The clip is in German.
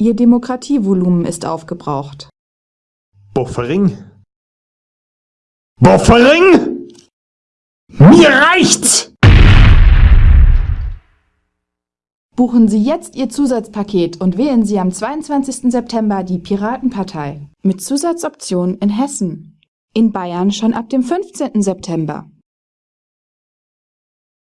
Ihr Demokratievolumen ist aufgebraucht. Buffering? Buffering? Mir reicht's! Buchen Sie jetzt Ihr Zusatzpaket und wählen Sie am 22. September die Piratenpartei. Mit Zusatzoption in Hessen. In Bayern schon ab dem 15. September.